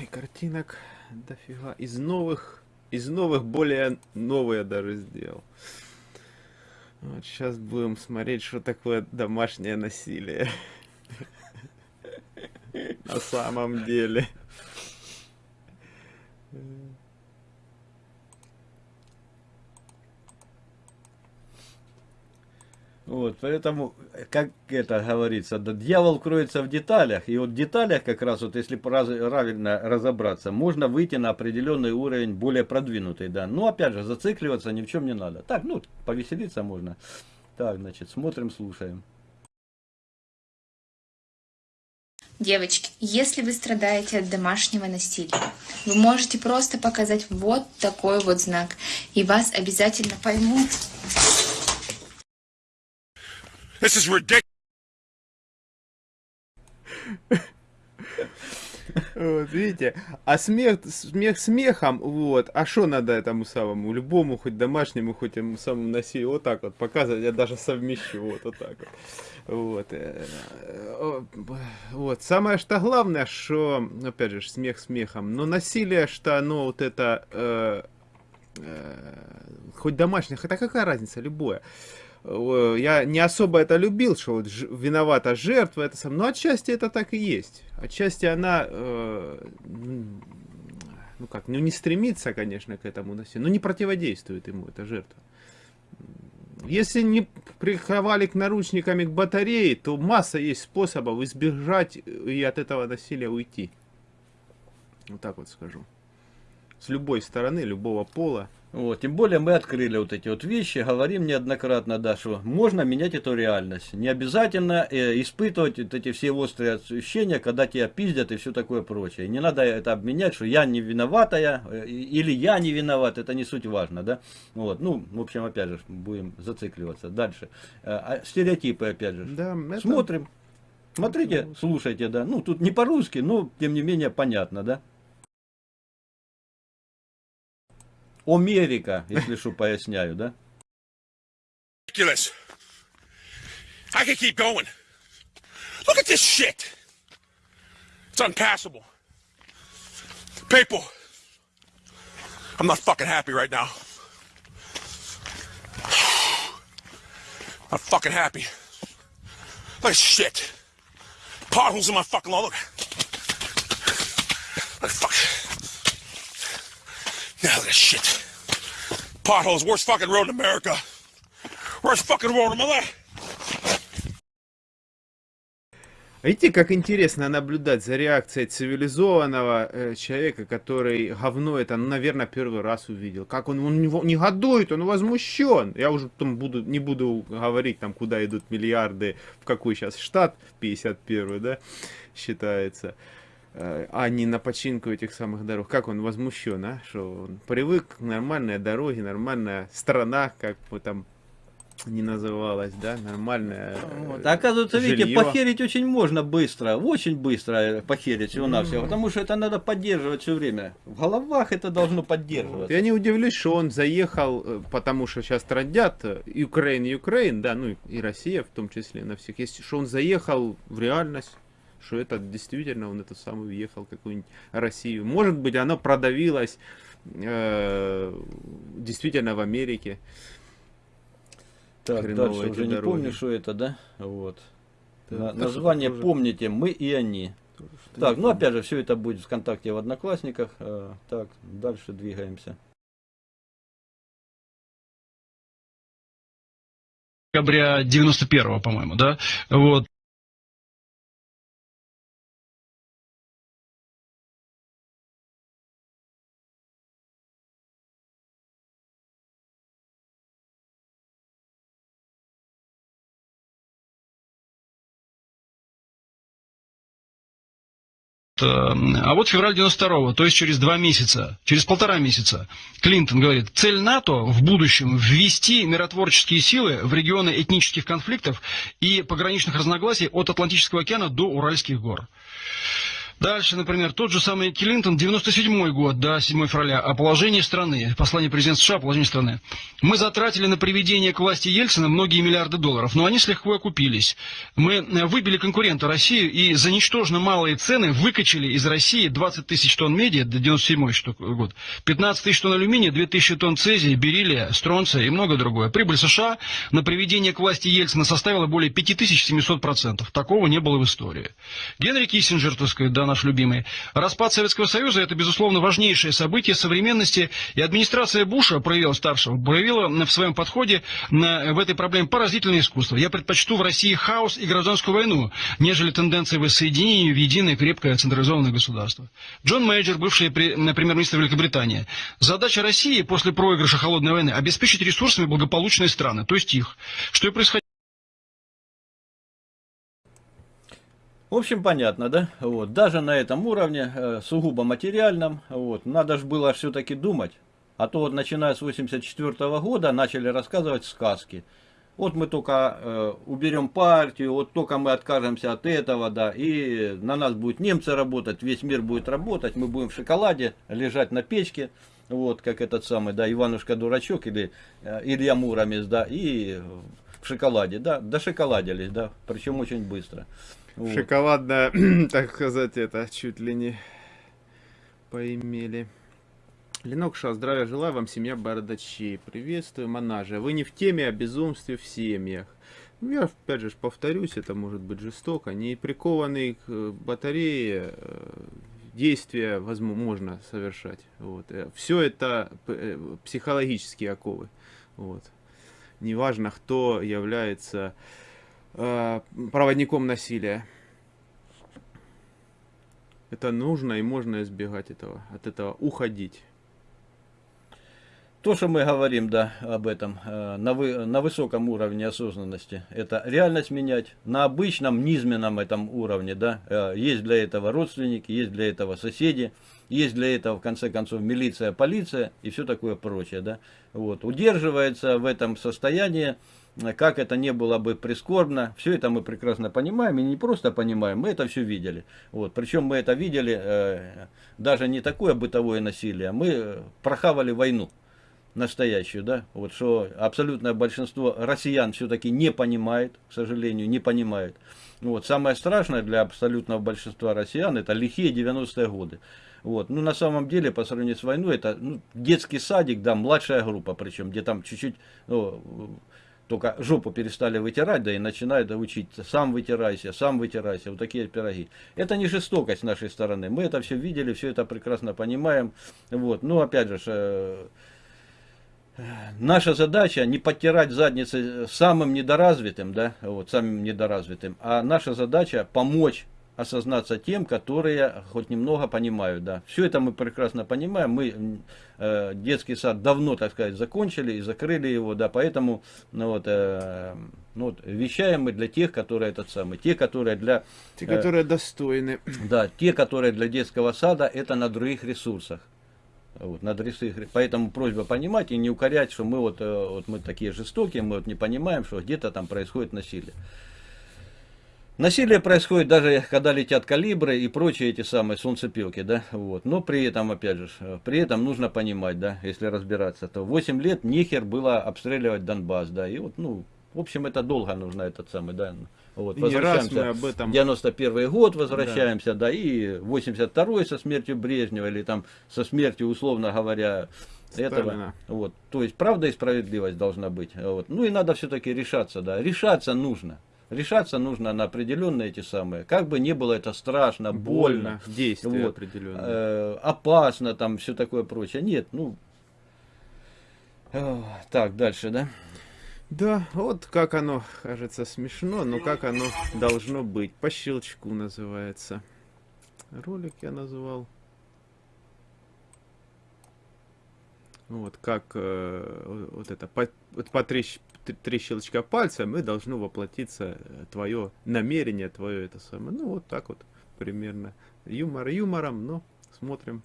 и картинок дофига. Из новых, из новых более новые даже сделал. Вот сейчас будем смотреть, что такое домашнее насилие. На самом деле. Вот, поэтому, как это говорится, да, дьявол кроется в деталях. И вот в деталях как раз, вот если правильно разобраться, можно выйти на определенный уровень более продвинутый, да. Но опять же, зацикливаться ни в чем не надо. Так, ну, повеселиться можно. Так, значит, смотрим, слушаем. Девочки, если вы страдаете от домашнего насилия, вы можете просто показать вот такой вот знак, и вас обязательно поймут. This is ridiculous. Вот, видите? А смех, смех смехом, вот. А что надо этому самому, любому, хоть домашнему, хоть ему самому насилию, вот так вот показывать, я даже совмещу, вот, вот так вот. Вот. Э, вот. Самое что главное, что, опять же, смех смехом, но насилие, что оно вот это, э, э, хоть домашнее, хотя какая разница, любое я не особо это любил, что вот виновата жертва, это сам, но отчасти это так и есть. Отчасти она, э, ну как, ну не стремится, конечно, к этому насилию, но не противодействует ему, эта жертва. Если не приковали к наручниками к батарее, то масса есть способов избежать и от этого насилия уйти. Вот так вот скажу. С любой стороны, любого пола. Вот, тем более мы открыли вот эти вот вещи, говорим неоднократно, да, что можно менять эту реальность. Не обязательно э, испытывать вот эти все острые ощущения, когда тебя пиздят и все такое прочее. Не надо это обменять, что я не виноватая э, или я не виноват, это не суть важно, да. Вот, ну, в общем, опять же, будем зацикливаться. Дальше. Э, а стереотипы, опять же. Да, это... Смотрим. Смотрите, слушайте, да. Ну, тут не по-русски, но, тем не менее, понятно, да. Америка, если что, поясняю, да? Ridiculous. I can keep going. Look at this shit. It's unpassable. People, I'm not fucking happy right now. Not fucking happy. Look at shit. Potholes in my fucking lawn. Look. Look, fuck. Now this shit. Potholes, worst fucking road in America. Worst fucking road in my life. Видите, как интересно наблюдать за реакцией цивилизованного э, человека, который говно это, ну, наверное, первый раз увидел. Как он, он не, не годует, он возмущен. Я уже там буду, не буду говорить, там, куда идут миллиарды, в какой сейчас штат, 51 да, считается. Э, а не на починку этих самых дорог. Как он возмущен, а? Что он привык к нормальной дороге, нормальная страна, как бы там не называлась, да, нормальная. Вот. А оказывается, жилье. видите, похерить очень можно быстро, очень быстро похерить всего на все, потому что это надо поддерживать все время. В головах это должно поддерживаться. Я не удивлюсь, что он заехал, э, потому что сейчас трудят Украин, Украин, да, ну и Россия в том числе на всех, есть, что он заехал в реальность что это действительно он это самый въехал в какую-нибудь Россию. Может быть, оно продавилось э, действительно в Америке. Так, Хреново дальше уже дороги. не помню, что это, да? Вот. Да, На, название тоже... помните, мы и они. Тоже, так, ну помню. опять же, все это будет в ВКонтакте в Одноклассниках. А, так, дальше двигаемся. декабря 91 по-моему, да, вот, А вот февраль 92-го, то есть через два месяца, через полтора месяца, Клинтон говорит, цель НАТО в будущем ввести миротворческие силы в регионы этнических конфликтов и пограничных разногласий от Атлантического океана до Уральских гор. Дальше, например, тот же самый Клинтон, 97 год, да, 7 февраля, о положении страны, послание президента США о положении страны. Мы затратили на приведение к власти Ельцина многие миллиарды долларов, но они с лихвой окупились. Мы э, выбили конкурента Россию и за ничтожно малые цены выкачали из России 20 тысяч тонн меди, до 97 что- год, 15 тысяч тонн алюминия, 2000 тонн цезия, бериллия, стронция и много другое. Прибыль США на приведение к власти Ельцина составила более 5700%. Такого не было в истории. Генри Киссинджер, так сказать, да, наш любимый. Распад Советского Союза – это, безусловно, важнейшее событие современности, и администрация Буша, проявила старшего, проявила в своем подходе на- в этой проблеме поразительное искусство. Я предпочту в России хаос и гражданскую войну, нежели тенденции воссоединения в единое крепкое централизованное государство. Джон Мейджор, бывший пре- премьер-министр Великобритании. Задача России после проигрыша холодной войны – обеспечить ресурсами благополучные страны, то есть их. Что и происходило. В общем, понятно, да? Вот. Даже на этом уровне, э, сугубо материальном, вот, надо же было все-таки думать. А то вот начиная с 84 года начали рассказывать сказки. Вот мы только э, уберем партию, вот только мы откажемся от этого, да, и на нас будут немцы работать, весь мир будет работать, мы будем в шоколаде лежать на печке, вот, как этот самый, да, Иванушка-дурачок или э, Илья Муромец, да, и в шоколаде, да, дошоколадились, да, причем очень быстро. Вот. Шоколадно, так сказать, это чуть ли не поимели. Ленок Ша, здравия желаю вам, семья Бородачей. Приветствую, Монажа. Вы не в теме о безумстве в семьях. Ну, Я, опять же, повторюсь, это может быть жестоко. Не прикованный к э, батарее э, действия возможно совершать. Вот. Все это э, психологические оковы. Вот. Неважно, кто является э, проводником насилия. Это нужно и можно избегать этого, от этого уходить. То, что мы говорим, да, об этом, э, на, вы, на высоком уровне осознанности, это реальность менять. На обычном, низменном этом уровне, да, э, есть для этого родственники, есть для этого соседи, есть для этого, в конце концов, милиция, полиция и все такое прочее, да. Вот, удерживается в этом состоянии, как это не было бы прискорбно, все это мы прекрасно понимаем, и не просто понимаем, мы это все видели. Вот, причем мы это видели, э, даже не такое бытовое насилие, мы э, прохавали войну настоящую, да, вот что абсолютное большинство россиян все-таки не понимает, к сожалению, не понимает. Вот, самое страшное для абсолютного большинства россиян это лихие 90-е годы. Вот. Ну, на самом деле, по сравнению с войной, это ну, детский садик, да, младшая группа, причем, где там чуть-чуть, ну, только жопу перестали вытирать, да и начинают учить, сам вытирайся, сам вытирайся, вот такие пироги. Это не жестокость с нашей стороны, мы это все видели, все это прекрасно понимаем. Вот. Ну, опять же, э, наша задача не подтирать задницы самым недоразвитым, да, вот, самым недоразвитым, а наша задача помочь осознаться тем, которые хоть немного понимают, да. Все это мы прекрасно понимаем, мы э, детский сад давно, так сказать, закончили и закрыли его, да, поэтому, ну вот, э, ну вот, вещаем мы для тех, которые этот самый, те, которые для, Те, Э, которые достойны. да, те, которые для детского сада, это на других ресурсах. Вот, на других, поэтому просьба понимать и не укорять, что мы вот, э, вот мы такие жестокие, мы вот не понимаем, что где-то там происходит насилие. Насилие происходит даже когда летят калибры и прочие эти самые солнцепилки, да, вот. Но при этом, опять же, э, при этом нужно понимать, да, если разбираться, то 8 лет нехер было обстреливать Донбасс, да, и вот, ну, в общем, это долго нужно этот самый, да, вот, И не раз возвращаемся мы об этом- 91 год возвращаемся, да, и 82 со смертью Брежнева, или там со смертью, условно говоря, этого. Сталина. Вот. То есть правда и справедливость должна быть. Вот. Ну и надо все-таки решаться, да. Решаться нужно. Решаться нужно на определенные эти самые. Как бы не было это страшно, больно, Больно, действия вот, определенные. э, опасно, там все такое прочее. Нет, ну. э, Так, дальше, да? Да, вот как оно, кажется, смешно, но как оно должно быть. По щелчку называется. Ролик я называл. Вот как э, вот это по, по три, щ- т- три щелчка пальцем и должно воплотиться твое намерение, твое это самое. Ну вот так вот примерно. Юмор юмором, но смотрим.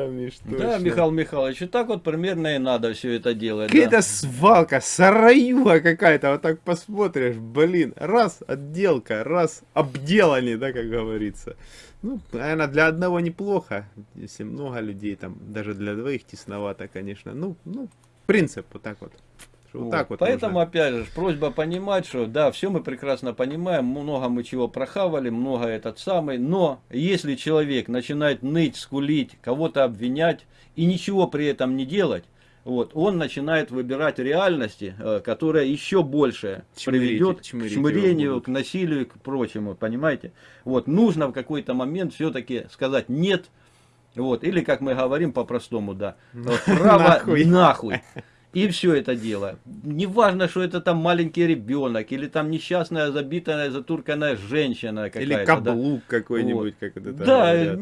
Да, Миш, Да, точно. Михаил Михайлович, так вот примерно и надо все это делать. Какая-то да. свалка, сараюга какая-то, вот так посмотришь, блин, раз отделка, раз обделали, да, как говорится. Ну, наверное, для одного неплохо, если много людей, там, даже для двоих тесновато, конечно. Ну, ну, принцип вот так вот. Вот, Вот. так вот Поэтому, можно. опять же, просьба понимать, что да, все мы прекрасно понимаем, много мы чего прохавали, много этот самый, но если человек начинает ныть, скулить, кого-то обвинять и ничего при этом не делать, вот, он начинает выбирать реальности, э, которая еще больше Чмырить- приведет к чмырить его чмырению, к насилию и к прочему, понимаете? Вот, нужно в какой-то момент все-таки сказать нет, вот, или как мы говорим по-простому, да, право Нахуй. нахуй. И все это дело. Не важно, что это там маленький ребенок, или там несчастная, забитая, затурканная женщина какая-то. Или да. каблук какой-нибудь, как это там Да, говорят.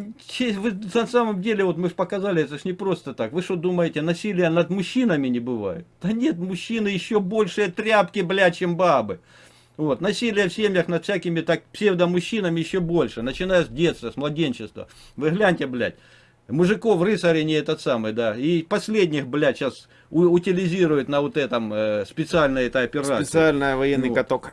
вы на самом деле, вот мы же показали, это ж не просто так. Вы что думаете, насилия над мужчинами не бывает? Да нет, мужчины еще большие тряпки, бля, чем бабы. Вот, насилие в семьях над всякими так псевдомужчинами еще больше, начиная с детства, с младенчества. Вы гляньте, блядь, мужиков рыцарей не этот самый, да, и последних, блядь, сейчас утилизируют на вот этом э, специальной этой операции. Специальный военный Ну. каток.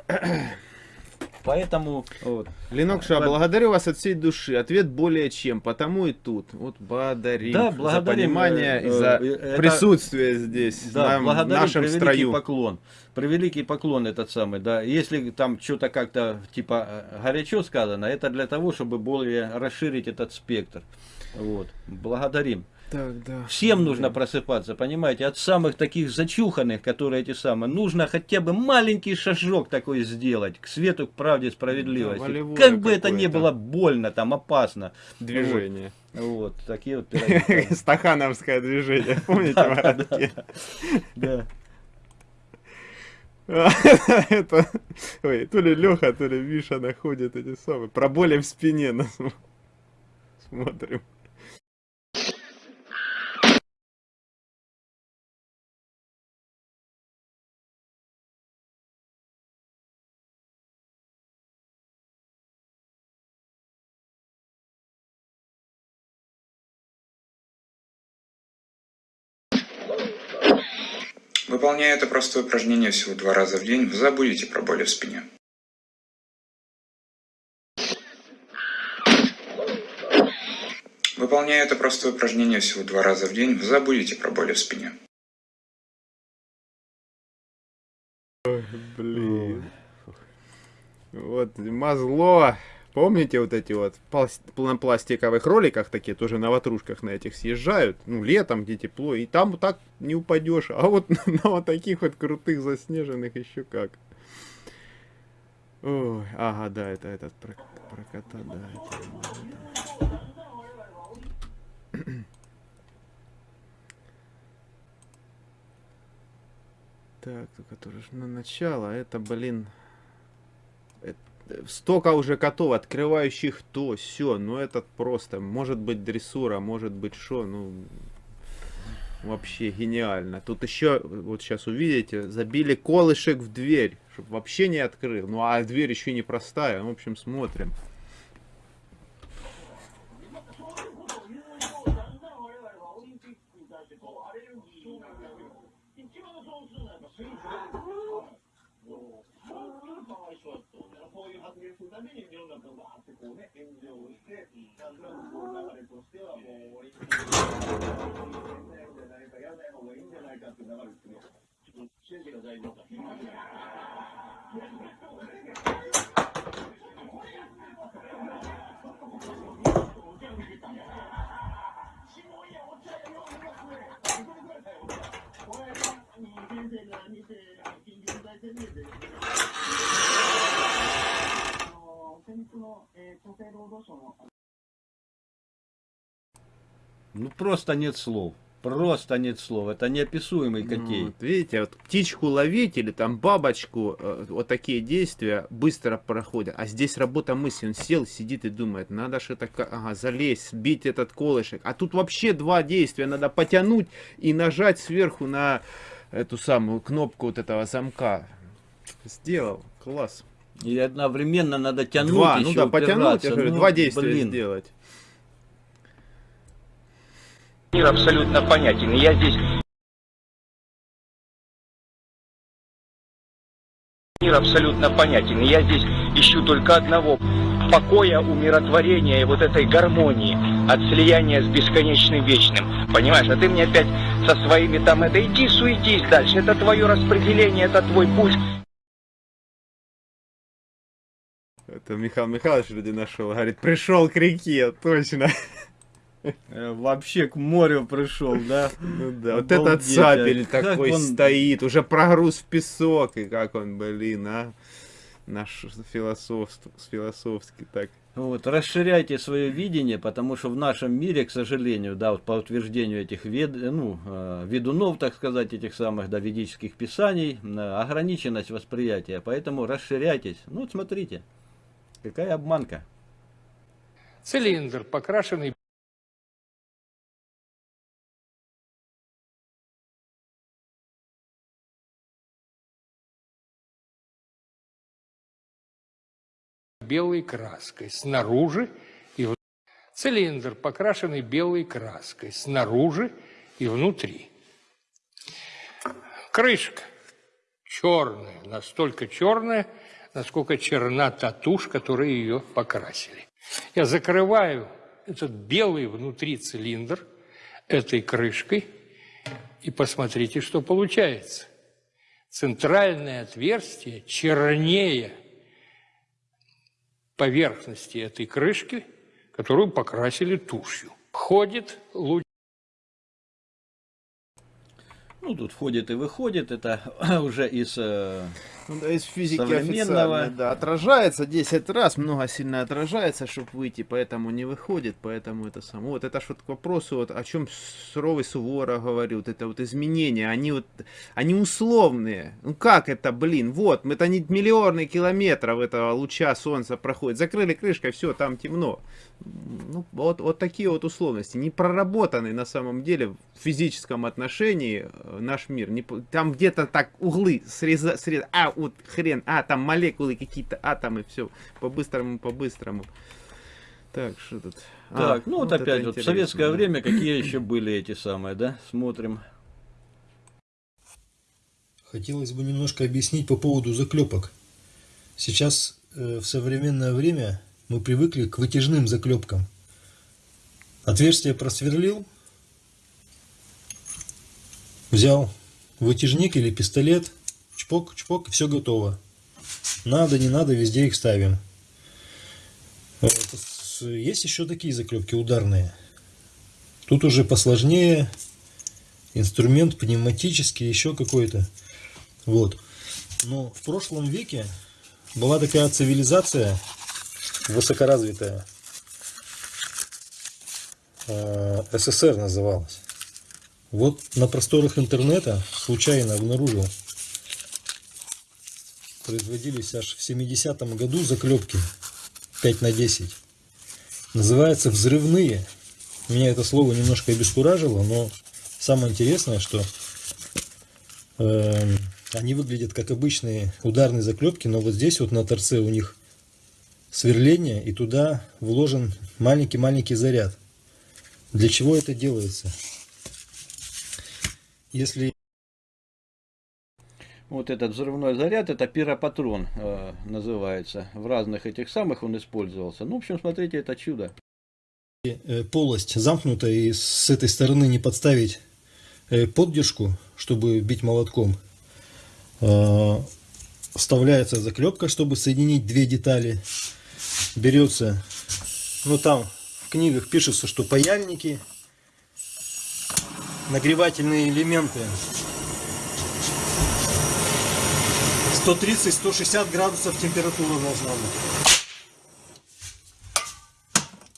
Поэтому, вот. Ленокша, Ладно. благодарю вас от всей души. Ответ более чем. Потому и тут. Вот благодарим Да, за благодарим, понимание э, и за э, это- присутствие здесь, Да, нам, благодарим, нашем строю. поклон. Превеликий поклон этот самый, да. Если там что-то как-то типа э, горячо сказано, это для того, чтобы более расширить этот спектр. Вот. Благодарим. Так, да. Всем нужно просыпаться, понимаете, от самых таких зачуханных, которые эти самые, нужно хотя бы маленький шажок такой сделать к свету, к правде, справедливости. волевое как бы это ни было больно, там опасно. Движение. Вот, такие вот пироги. Стахановское движение. Помните? Да. Это, ой, то ли Леха, то ли Миша находит эти самые. Про боли в спине нас смотрим. Выполняя это простое упражнение всего два раза в день, вы забудете про боли в спине. Выполняя это простое упражнение всего два раза в день, вы забудете про боли в спине. Блин. Вот, мазло. Помните вот эти вот на пластиковых роликах такие, тоже на ватрушках на этих съезжают, ну, летом, где тепло, и там так не упадешь, а вот на вот таких вот крутых заснеженных еще как. Ой, ага, да, это этот про, про кота, да. это- Так, только на начало, это, блин, это- столько уже котов, открывающих то, все, ну этот просто, может быть дрессура, может быть что, ну, вообще гениально. Тут еще, вот сейчас увидите, забили колышек в дверь, чтобы вообще не открыл, ну а дверь еще не простая, в общем, смотрим. 音楽バってこうね、炎上して、なん。となくこう流れとしては、もう、オリンピックの、じゃないか、やらない方がいいんじゃないかっていう流れ просто нет слов. Просто нет слов. Это неописуемый Ну, котей. вот видите, вот птичку ловить или там бабочку, э, вот такие действия быстро проходят. А здесь работа мысли. Он сел, сидит и думает, надо ка- ага, залезть, сбить этот колышек. А тут вообще два действия. Надо потянуть и нажать сверху на эту самую кнопку вот этого замка. Сделал. Класс. И одновременно надо тянуть Два, еще, ну да, потянуть, я говорю, Ну, два действия блин. сделать. Мир абсолютно понятен. И я здесь мир абсолютно понятен. И я здесь ищу только одного покоя, умиротворения и вот этой гармонии от слияния с бесконечным вечным. Понимаешь, а ты мне опять со своими там это иди суетись дальше, это твое распределение, это твой путь. Это Михаил Михайлович вроде нашел. Говорит, пришел к реке, точно. Э, Вообще к морю пришел, да? Ну да, вот этот сапель. Как такой стоит, уже прогруз в песок, и как он, блин, а? Наш философ, философский так. Вот, расширяйте свое видение, потому что в нашем мире, к сожалению, да, вот по утверждению этих вед, ну, э, ведунов, так сказать, этих самых да, ведических писаний, э, ограниченность восприятия. Поэтому расширяйтесь. Ну, вот смотрите, какая обманка. Цилиндр, покрашенный белой краской снаружи и в- цилиндр, покрашенный белой краской снаружи и внутри. Крышка черная, настолько черная, насколько черна та тушь, ее покрасили. Я закрываю этот белый внутри цилиндр этой крышкой, и посмотрите, что получается. Центральное отверстие чернее поверхности этой крышки, которую покрасили тушью. Входит луч Ну, тут входит и выходит, это уже из... э, Ну из физики официальной, да, отражается 10 раз, много сильно отражается, чтобы выйти, поэтому не выходит, поэтому это само. Вот это ж вот к вопросу, вот, о чем Суровый Сувора говорил, вот это вот изменения, они вот, они условные. Ну как это, блин, вот, это не миллионы километров этого луча солнца проходит, закрыли крышкой, все, там темно. Ну, вот, вот такие вот условности, не проработанный на самом деле в физическом отношении э, наш мир. Не, там где-то так углы среза, среза, а, вот хрен, а, там молекулы какие-то, атомы, все, по-быстрому, по-быстрому. Так, что тут? А, Так, ну вот, это опять, вот в советское да. время какие еще были эти самые, да? Смотрим. Хотелось бы немножко объяснить по поводу заклепок. Сейчас э, в современное время мы привыкли к вытяжным заклепкам. Отверстие просверлил, взял вытяжник или пистолет, чпок, чпок, все готово. Надо, не надо, везде их ставим. Есть еще такие заклепки ударные. Тут уже посложнее, инструмент пневматический, еще какой-то. Вот. Но в прошлом веке была такая цивилизация высокоразвитая. Э, СССР называлась. Вот на просторах интернета случайно обнаружил. Производились аж в 70-м году заклепки 5 на 10. Называются взрывные. Меня это слово немножко обескуражило, но самое интересное, что Эм, Они выглядят как обычные ударные заклепки, но вот здесь вот на торце у них сверление, и туда вложен маленький-маленький заряд. Для чего это делается? Если Вот этот взрывной заряд, это пиропатрон э, называется. В разных этих самых он использовался. Ну, в общем, смотрите, это чудо. э, полость замкнута и с этой стороны не подставить э, поддержку, чтобы бить молотком, э, вставляется заклепка, чтобы соединить две детали. Берется, ну там в книгах пишется, что паяльники, нагревательные элементы 130-160 градусов температура должна быть.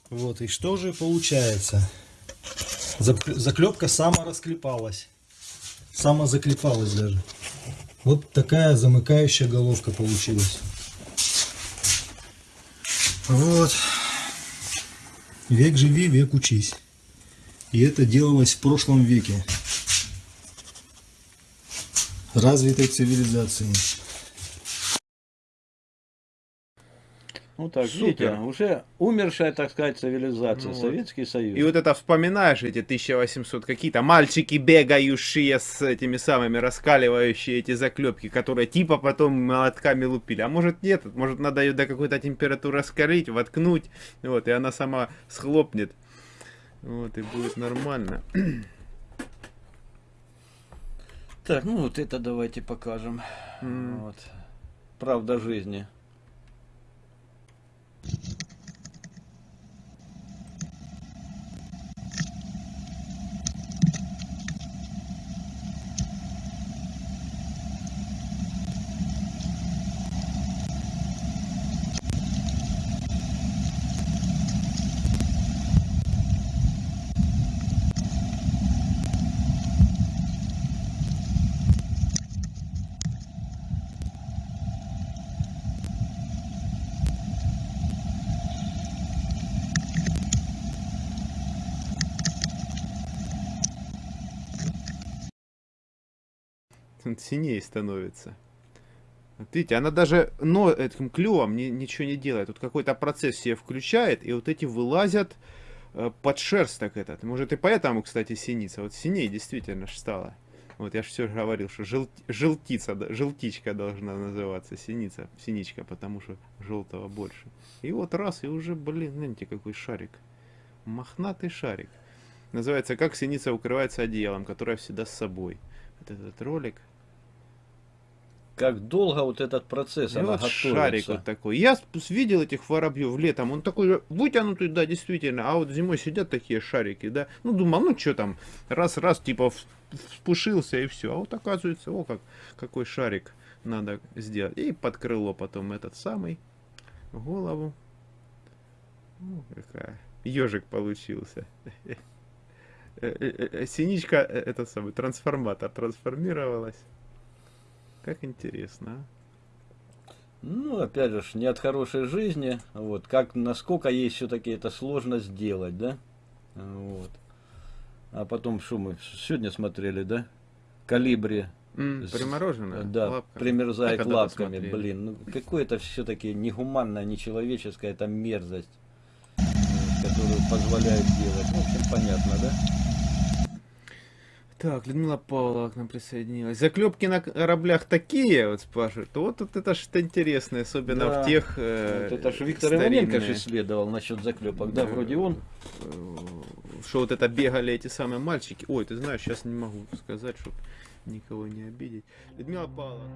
Вот, и что же получается? Зак- Заклепка сама расклепалась. Сама заклепалась даже. Вот такая замыкающая головка получилась. Вот. Век живи, век учись. И это делалось в прошлом веке. Развитой цивилизации. Ну так, Супер. видите, уже умершая, так сказать, цивилизация, Ну вот. Советский Союз. И вот это вспоминаешь эти 1800 какие-то мальчики бегающие с этими самыми раскаливающие эти заклепки, которые типа потом молотками лупили. А может нет, может надо ее до какой-то температуры раскалить, воткнуть, вот, и она сама схлопнет. Вот, и будет нормально. Так, ну вот это давайте покажем. Вот. Правда жизни. Синее становится. Видите, она даже но этим клювом ни- ничего не делает. Тут какой-то процесс себе включает, и вот эти вылазят э, под шерсть так этот. Может и поэтому, кстати, синица. Вот синее действительно ж стало. Вот я же все говорил, что жел- желтица, желтичка должна называться, синица, синичка, потому что желтого больше. И вот раз, и уже, блин, знаете, какой шарик. Мохнатый шарик. Называется «Как синица укрывается одеялом, которое всегда с собой». Вот этот ролик. Как долго вот этот процесс, И она вот готовится. шарик вот такой. Я видел этих воробьев летом, он такой вытянутый, да, действительно. А вот зимой сидят такие шарики, да. Ну, думал, ну что там, раз-раз, типа, вспушился и все. А вот оказывается, о, как, какой шарик надо сделать. И под крыло потом этот самый, голову. Ну, какая. Ежик получился. Э, э, э, Синичка, э, этот самый, трансформатор трансформировалась. Как интересно, а? Ну, опять же, не от хорошей жизни. Вот, как, насколько ей все-таки это сложно сделать, да? Вот. А потом, что мы сегодня смотрели, да? Калибри. С- примороженная? Да, лапками. примерзает А лапками, посмотрели? блин. Ну, какое это все-таки негуманная, нечеловеческая это мерзость, э, которую позволяют делать. В общем, понятно, да? Так, Людмила Павлова к нам присоединилась. Заклепки на кораблях такие, вот спрашивают. Вот, вот это что интересное, особенно Да. в тех э, Вот это же Виктор Иваненко старинные, же исследовал насчет заклепок, да, Да. вроде он. что вот это бегали эти самые мальчики. Ой, ты знаешь, сейчас не могу сказать, чтобы никого не обидеть. Людмила Павловна.